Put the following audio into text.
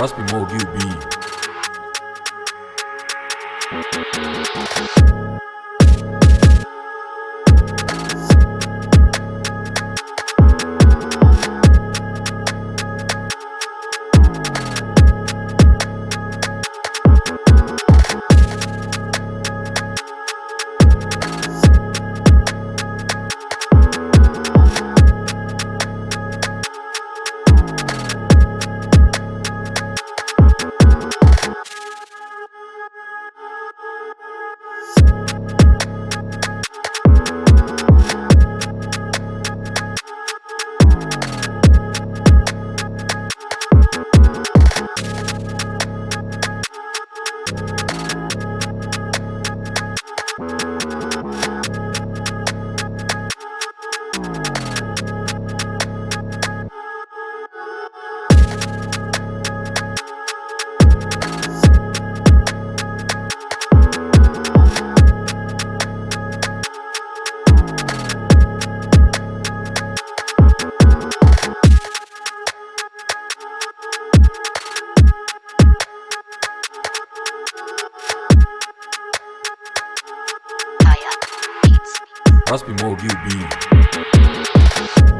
Must be more QB. Must be more. Kaya